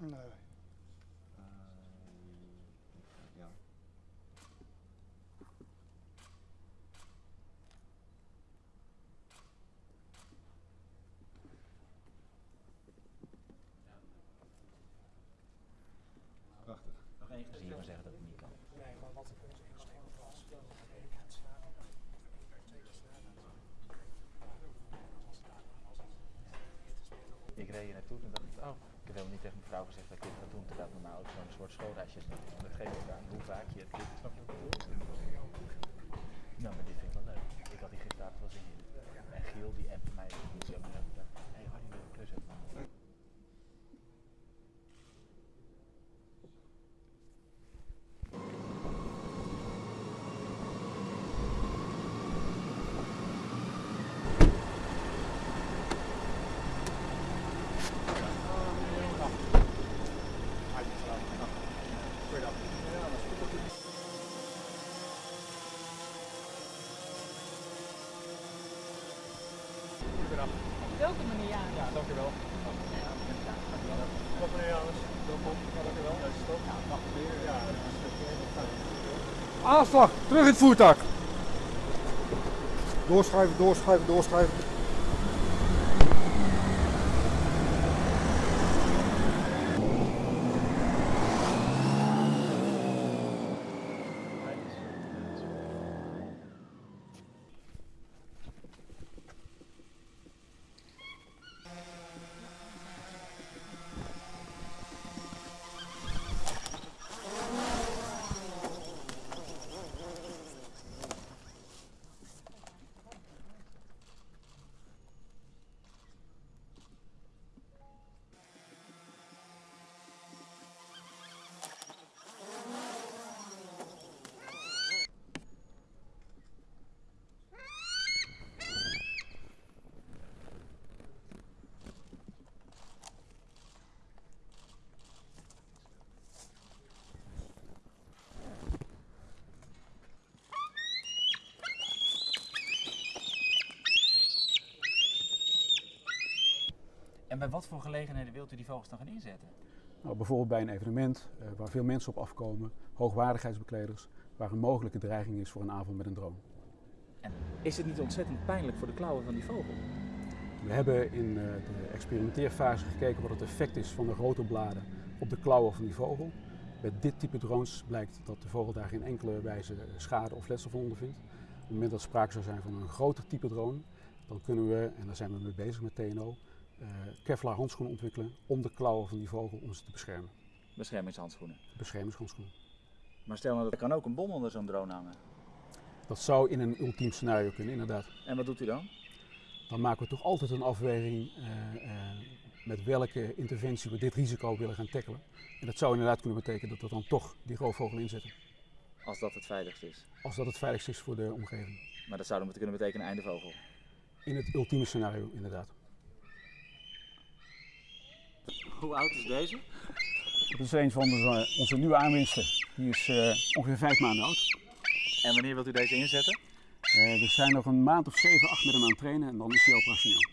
No. Ik reed hier naartoe en dacht ik, oh, ik heb helemaal niet tegen mijn vrouw gezegd dat ik dit ga doen, terwijl het normaal ook zo'n soort schoolreisje is. Dat geeft ook aan hoe vaak je het doet. Snap je wat? Nou, maar dit vind ik wel leuk. Ik had die gisteravond wel zin in. En Giel, die appte mij, die zei maar, hé, hey, Harry, wil je klus hebben? Welke meneer Janus? Ja, dankjewel. Wat meneer Janus? Welkom. Ja, dankjewel. Ja, stop. Ja, mag weer. Ja, Aanslag, terug in het voertuig. Doorschuiven, doorschuiven, doorschuiven. Bij wat voor gelegenheden wilt u die vogels dan gaan inzetten? Nou, bijvoorbeeld bij een evenement eh, waar veel mensen op afkomen, hoogwaardigheidsbekleders, waar een mogelijke dreiging is voor een avond met een drone. En is het niet ontzettend pijnlijk voor de klauwen van die vogel? We hebben in eh, de experimenteerfase gekeken wat het effect is van de rotorbladen op de klauwen van die vogel. Bij dit type drones blijkt dat de vogel daar geen enkele wijze schade of letsel van ondervindt. Op het moment dat sprake zou zijn van een groter type drone, dan kunnen we, en daar zijn we mee bezig met TNO, eh, Kevlar handschoenen ontwikkelen om de klauwen van die vogel om ze te beschermen. Beschermingshandschoenen. Beschermingshandschoenen. Maar stel nou dat er kan ook een bom onder zo'n drone hangen. Dat zou in een ultiem scenario kunnen, inderdaad. En wat doet u dan? Dan maken we toch altijd een afweging eh, eh, met welke interventie we dit risico willen gaan tackelen. En dat zou inderdaad kunnen betekenen dat we dan toch die roofvogel inzetten. Als dat het veiligst is. Als dat het veiligst is voor de omgeving. Maar dat zou dan kunnen betekenen einde vogel. In het ultieme scenario, inderdaad. Hoe oud is deze? Dat is een van de, onze nieuwe aanwinsten. Die is uh, ongeveer vijf maanden oud. En wanneer wilt u deze inzetten? Uh, we zijn nog een maand of zeven, acht met hem aan het trainen en dan is hij operationeel.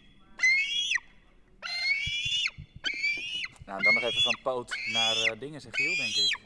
Nou, dan nog even van poot naar uh, dingen, zeg Giel, denk ik.